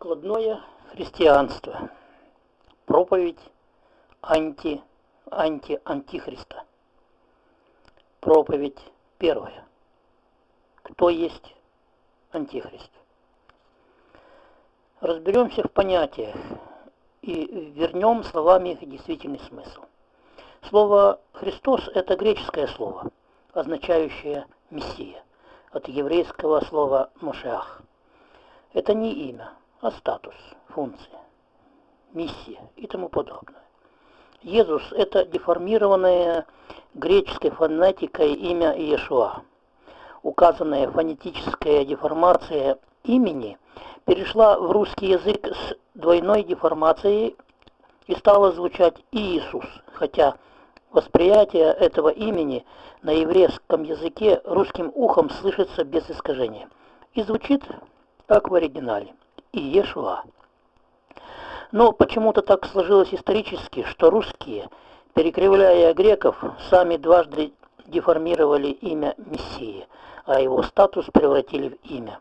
Прикладное христианство. Проповедь анти, анти-антихриста. Проповедь первая. Кто есть антихрист? Разберемся в понятиях и вернем словами их действительный смысл. Слово «Христос» – это греческое слово, означающее «мессия», от еврейского слова «мошеах». Это не имя, а статус, функция, миссия и тому подобное. Иисус – это деформированное греческой фонетикой имя Иешуа. Указанная фонетическая деформация имени перешла в русский язык с двойной деформацией и стала звучать Иисус, хотя восприятие этого имени на еврейском языке русским ухом слышится без искажения и звучит как в оригинале. Иешуа. Но почему-то так сложилось исторически, что русские, перекривляя греков, сами дважды деформировали имя Мессии, а его статус превратили в имя,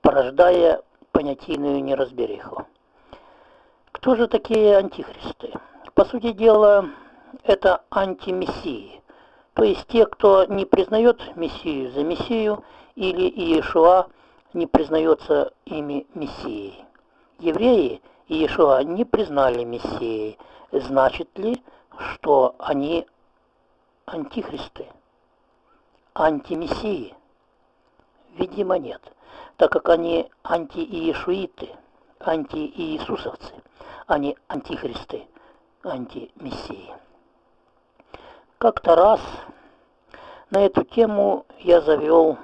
порождая понятийную неразбериху. Кто же такие антихристы? По сути дела, это антимессии, то есть те, кто не признает Мессию за Мессию или Иешуа не признается ими Мессией. Евреи и Иешуа не признали Мессией. Значит ли, что они антихристы, антимессии? Видимо, нет, так как они антииешуиты, антииисусовцы, они антихристы, антимессии. Как-то раз на эту тему я завел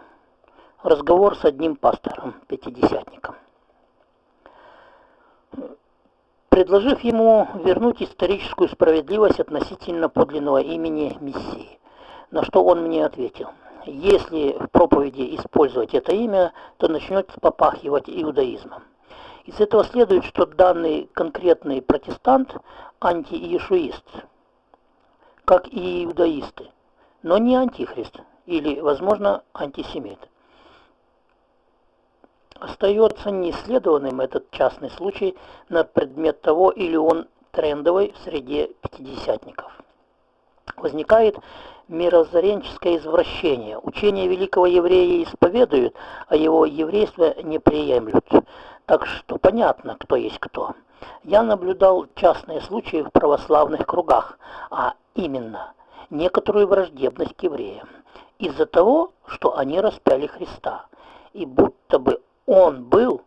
разговор с одним пастором, пятидесятником предложив ему вернуть историческую справедливость относительно подлинного имени Мессии. На что он мне ответил, если в проповеди использовать это имя, то начнет попахивать иудаизмом. Из этого следует, что данный конкретный протестант антииешуист, как и иудаисты, но не антихрист или, возможно, антисемит. Остается неисследованным этот частный случай на предмет того, или он трендовый в среде пятидесятников. Возникает мирозаренческое извращение. Учение великого еврея исповедуют, а его еврейство не приемлют. Так что понятно, кто есть кто. Я наблюдал частные случаи в православных кругах, а именно некоторую враждебность к евреям из-за того, что они распяли Христа. И будто бы он был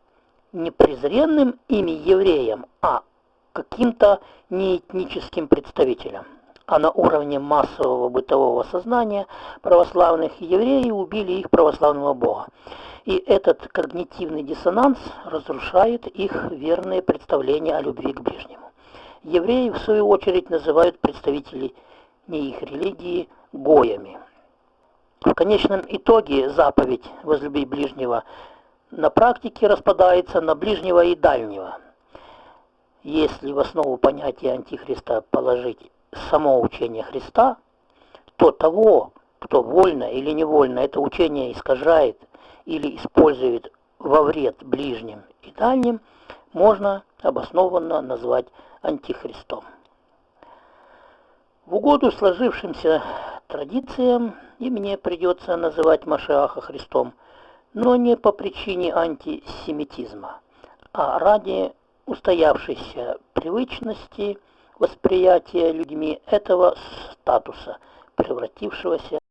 не презренным ими евреем, а каким-то неэтническим представителем. А на уровне массового бытового сознания православных евреи убили их православного бога. И этот когнитивный диссонанс разрушает их верные представления о любви к ближнему. Евреи, в свою очередь, называют представителей не их религии гоями. В конечном итоге заповедь «возлюби ближнего» на практике распадается на ближнего и дальнего. Если в основу понятия Антихриста положить само учение Христа, то того, кто вольно или невольно это учение искажает или использует во вред ближним и дальним, можно обоснованно назвать антихристом. В угоду сложившимся традициям и мне придется называть Машиаха Христом – но не по причине антисемитизма, а ради устоявшейся привычности восприятия людьми этого статуса, превратившегося